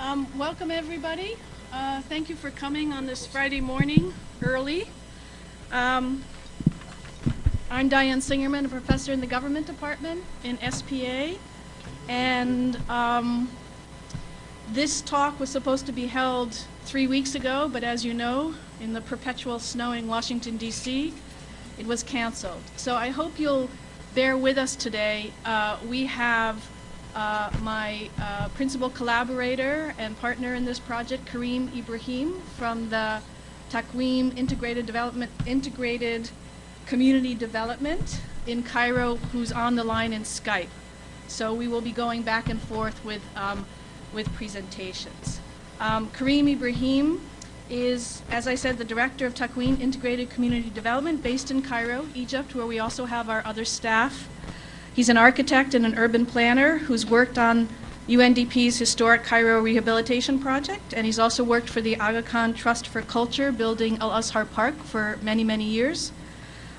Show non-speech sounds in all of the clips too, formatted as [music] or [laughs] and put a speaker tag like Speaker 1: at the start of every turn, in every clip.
Speaker 1: Um, welcome everybody. Uh, thank you for coming on this Friday morning early. Um, I'm Diane Singerman, a professor in the government department in SPA. And um, this talk was supposed to be held three weeks ago, but as you know, in the perpetual snowing Washington, D.C., it was canceled. So I hope you'll bear with us today. Uh, we have uh, my uh, principal collaborator and partner in this project, Kareem Ibrahim, from the Takween Integrated Development, Integrated Community Development in Cairo, who's on the line in Skype. So we will be going back and forth with, um, with presentations. Um, Kareem Ibrahim is, as I said, the director of Takween Integrated Community Development based in Cairo, Egypt, where we also have our other staff. He's an architect and an urban planner who's worked on UNDP's historic Cairo rehabilitation project, and he's also worked for the Aga Khan Trust for Culture, building Al Azhar Park for many, many years.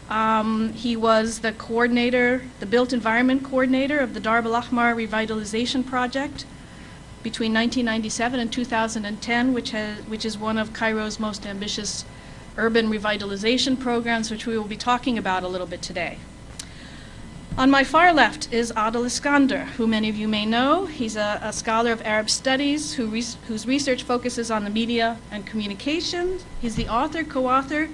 Speaker 1: Um, he was the coordinator, the built environment coordinator of the Darb al Ahmar revitalization project between 1997 and 2010, which, has, which is one of Cairo's most ambitious urban revitalization programs, which we will be talking about a little bit today. On my far left is Adel Iskandar, who many of you may know. He's a, a scholar of Arab studies who res whose research focuses on the media and communications. He's the author, co-author,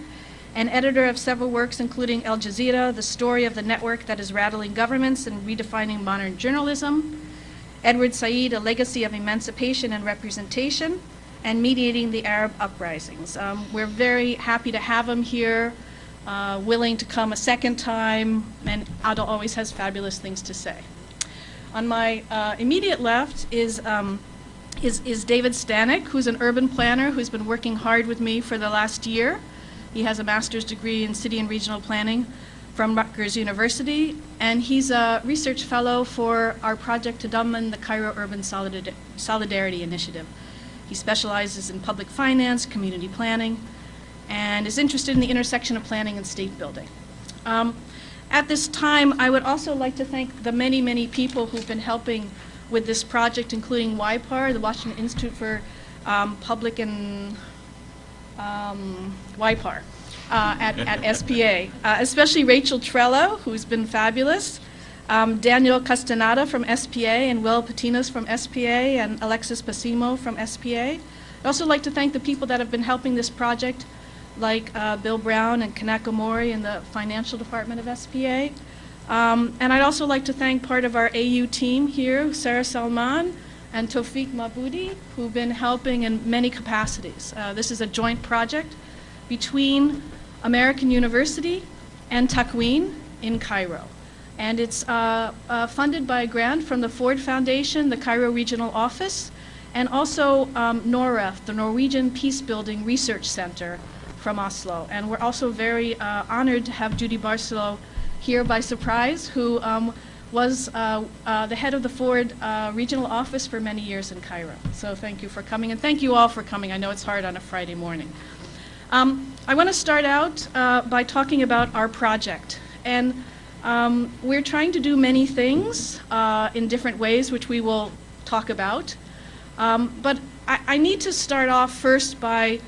Speaker 1: and editor of several works including Al Jazeera, the story of the network that is rattling governments and redefining modern journalism, Edward Said, A Legacy of Emancipation and Representation, and Mediating the Arab Uprisings. Um, we're very happy to have him here uh, willing to come a second time, and Adel always has fabulous things to say. On my uh, immediate left is, um, is, is David Stanek, who's an urban planner who's been working hard with me for the last year. He has a master's degree in city and regional planning from Rutgers University, and he's a research fellow for our project to Tadamun, the Cairo Urban Solidarity Initiative. He specializes in public finance, community planning, and is interested in the intersection of planning and state building. Um, at this time, I would also like to thank the many, many people who've been helping with this project, including WIPAR, the Washington Institute for um, Public and um, WIPAR uh, at, at [laughs] SPA, uh, especially Rachel Trello, who's been fabulous, um, Daniel Castaneda from SPA, and Will Patinos from SPA, and Alexis Pasimo from SPA. I'd also like to thank the people that have been helping this project, like uh, Bill Brown and Kanako Mori in the financial department of SPA. Um, and I'd also like to thank part of our AU team here, Sarah Salman and Tofik Mabudi, who've been helping in many capacities. Uh, this is a joint project between American University and Takween in Cairo. And it's uh, uh, funded by a grant from the Ford Foundation, the Cairo Regional Office, and also um, NOREF, the Norwegian Peacebuilding Research Center, from Oslo. And we're also very uh, honored to have Judy Barsalou here by surprise, who um, was uh, uh, the head of the Ford uh, regional office for many years in Cairo. So thank you for coming, and thank you all for coming. I know it's hard on a Friday morning. Um, I want to start out uh, by talking about our project. And um, we're trying to do many things in different ways, which we will talk about. Um, but I, I need to start off first by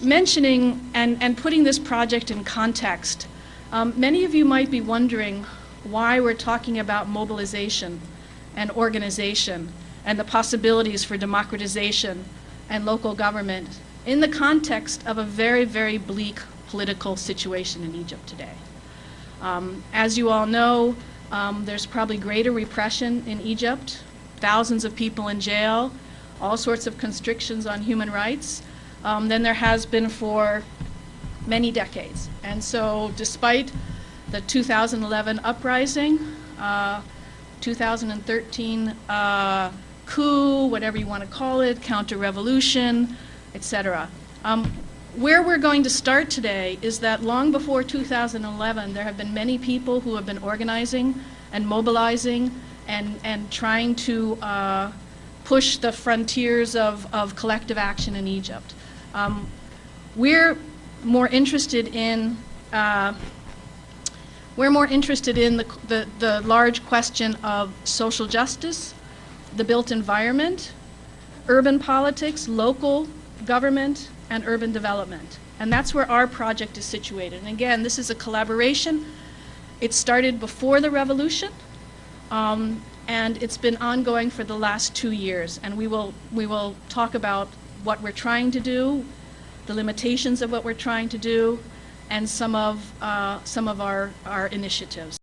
Speaker 1: mentioning and, and putting this project in context, um, many of you might be wondering why we're talking about mobilization and organization and the possibilities for democratization and local government in the context of a very, very bleak political situation in Egypt today. Um, as you all know, um, there's probably greater repression in Egypt, thousands of people in jail, all sorts of constrictions on human rights um, than there has been for many decades. And so despite the 2011 uprising, uh, 2013 uh, coup, whatever you want to call it, counter-revolution, etc. Um, where we're going to start today is that long before 2011, there have been many people who have been organizing and mobilizing and, and trying to uh, push the frontiers of, of collective action in Egypt. Um, we're more interested in uh, we're more interested in the, the, the, large question of social justice, the built environment, urban politics, local government, and urban development. And that's where our project is situated. And again, this is a collaboration. It started before the revolution, um, and it's been ongoing for the last two years. And we will, we will talk about what we're trying to do, the limitations of what we're trying to do, and some of, uh, some of our, our initiatives.